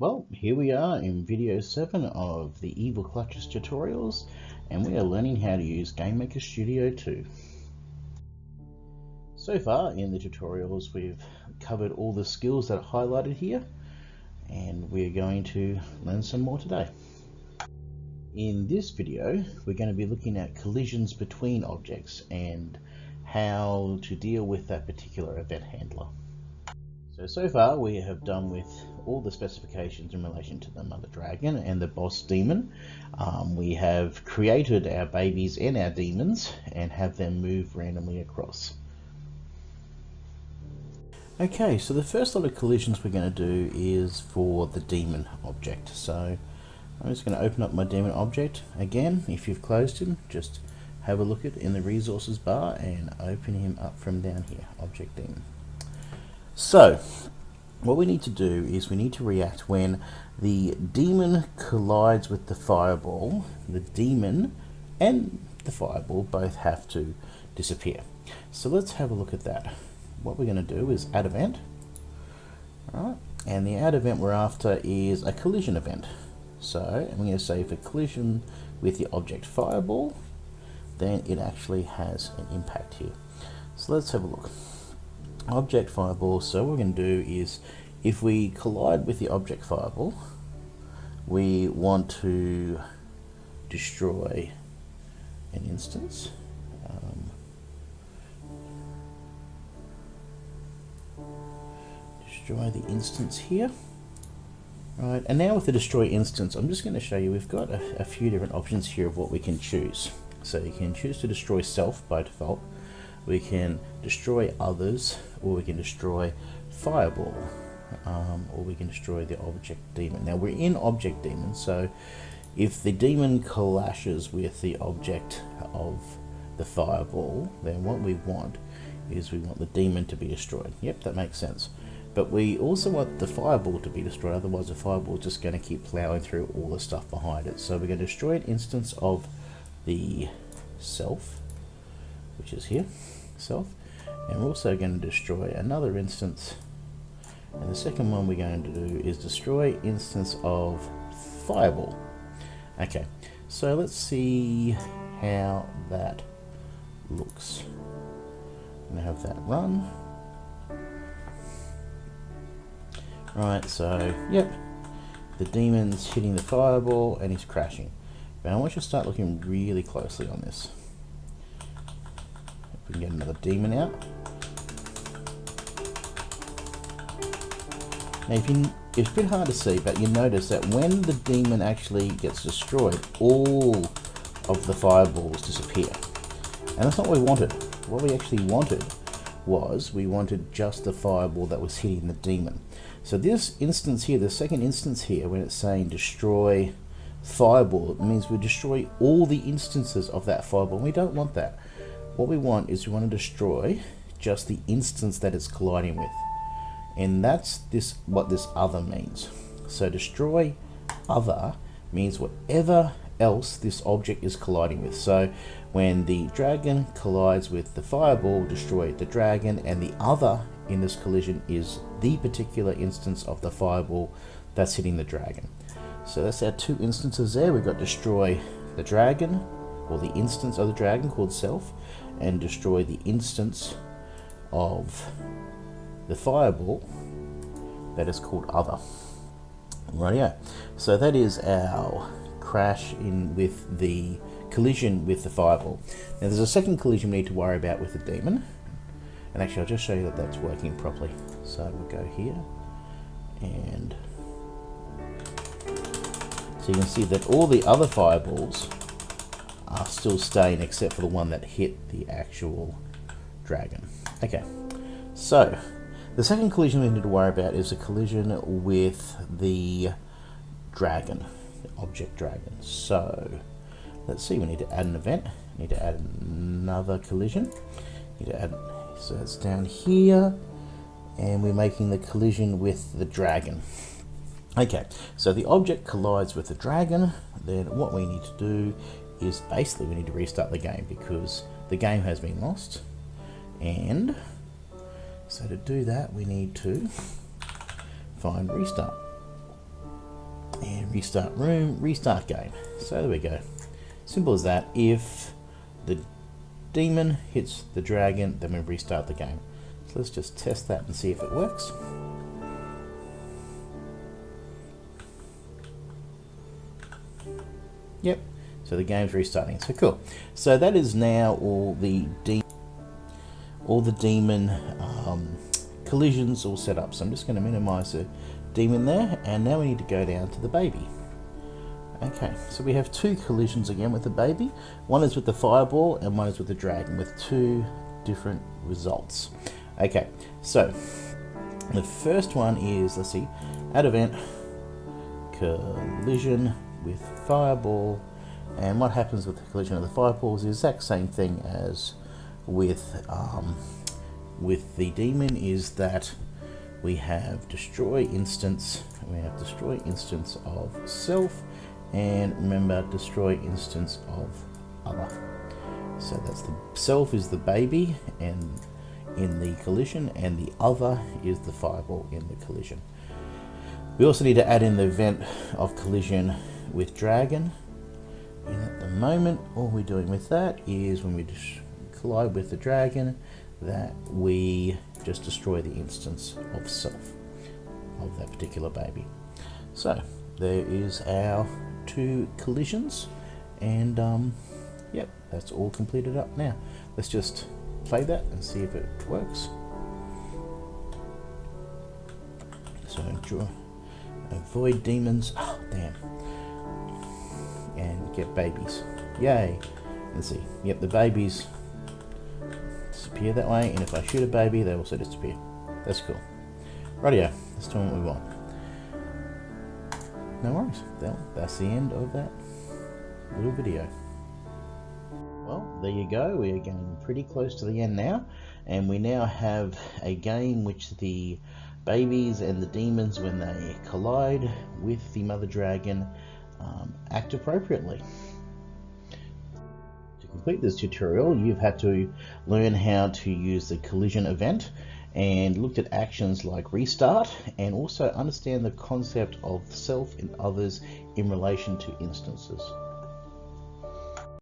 Well, here we are in video 7 of the Evil Clutches tutorials, and we are learning how to use GameMaker Studio 2. So far in the tutorials we've covered all the skills that are highlighted here, and we're going to learn some more today. In this video, we're going to be looking at collisions between objects and how to deal with that particular event handler. So, so far we have done with all the specifications in relation to the mother dragon and the boss demon. Um, we have created our babies and our demons and have them move randomly across. Okay, so the first lot of collisions we're going to do is for the demon object. So I'm just going to open up my demon object. Again, if you've closed him, just have a look at in the resources bar and open him up from down here, object demon. So, what we need to do is we need to react when the demon collides with the fireball. The demon and the fireball both have to disappear. So let's have a look at that. What we're going to do is add event. Alright, and the add event we're after is a collision event. So I'm going to say for collision with the object fireball, then it actually has an impact here. So let's have a look object fireball. So what we're going to do is if we collide with the object fireball, we want to destroy an instance. Um, destroy the instance here. Right, and now with the destroy instance, I'm just going to show you we've got a, a few different options here of what we can choose. So you can choose to destroy self by default we can destroy others or we can destroy fireball um, or we can destroy the object demon. Now we're in object demon so if the demon clashes with the object of the fireball then what we want is we want the demon to be destroyed. Yep that makes sense. But we also want the fireball to be destroyed otherwise the fireball is just going to keep plowing through all the stuff behind it. So we're going to destroy an instance of the self which is here, self. And we're also going to destroy another instance. And the second one we're going to do is destroy instance of Fireball. Okay, so let's see how that looks. I'm going to have that run. Right, so, yep, the demon's hitting the fireball and he's crashing. But I want you to start looking really closely on this. We can get another demon out. Now, if you, it's a bit hard to see, but you notice that when the demon actually gets destroyed, all of the fireballs disappear. And that's not what we wanted. What we actually wanted was we wanted just the fireball that was hitting the demon. So this instance here, the second instance here, when it's saying destroy fireball, it means we destroy all the instances of that fireball. We don't want that. What we want is we want to destroy just the instance that it's colliding with. And that's this what this other means. So destroy other means whatever else this object is colliding with. So when the dragon collides with the fireball, destroy the dragon, and the other in this collision is the particular instance of the fireball that's hitting the dragon. So that's our two instances there. We've got destroy the dragon, or the instance of the dragon called self, and destroy the instance of the fireball that is called other. Rightio. So that is our crash in with the collision with the fireball. Now there's a second collision we need to worry about with the demon. And actually I'll just show you that that's working properly. So we'll go here and so you can see that all the other fireballs are still staying except for the one that hit the actual dragon. Okay, so the second collision we need to worry about is a collision with the dragon, the object dragon. So let's see, we need to add an event, we need to add another collision, we need to add, so it's down here, and we're making the collision with the dragon. Okay, so the object collides with the dragon, then what we need to do is basically we need to restart the game because the game has been lost and so to do that we need to find restart And restart room, restart game. So there we go. Simple as that. If the demon hits the dragon, then we restart the game. So let's just test that and see if it works. Yep, so the game's restarting. So cool. So that is now all the de all the demon um, collisions all set up. So I'm just going to minimize the demon there, and now we need to go down to the baby. Okay, so we have two collisions again with the baby. One is with the fireball and one is with the dragon with two different results. Okay, so the first one is, let's see, add event, collision with fireball. And what happens with the collision of the fireballs is the exact same thing as with, um, with the demon is that we have destroy instance, we have destroy instance of self, and remember destroy instance of other. So that's the self is the baby and in the collision and the other is the fireball in the collision. We also need to add in the event of collision with dragon. Moment, all we're doing with that is when we collide with the dragon, that we just destroy the instance of self of that particular baby. So there is our two collisions and um, yep that's all completed up now. Let's just play that and see if it works. So avoid demons. Oh damn get babies yay let's see yep the babies disappear that way and if I shoot a baby they also disappear that's cool rightio let's do what we want no worries. Well, that's the end of that little video. Well, there you go. We are getting pretty close to the end now. And we now have a game which the babies and the demons, when they collide with the mother dragon, um, act appropriately. To complete this tutorial, you've had to learn how to use the collision event and looked at actions like restart and also understand the concept of self and others in relation to instances.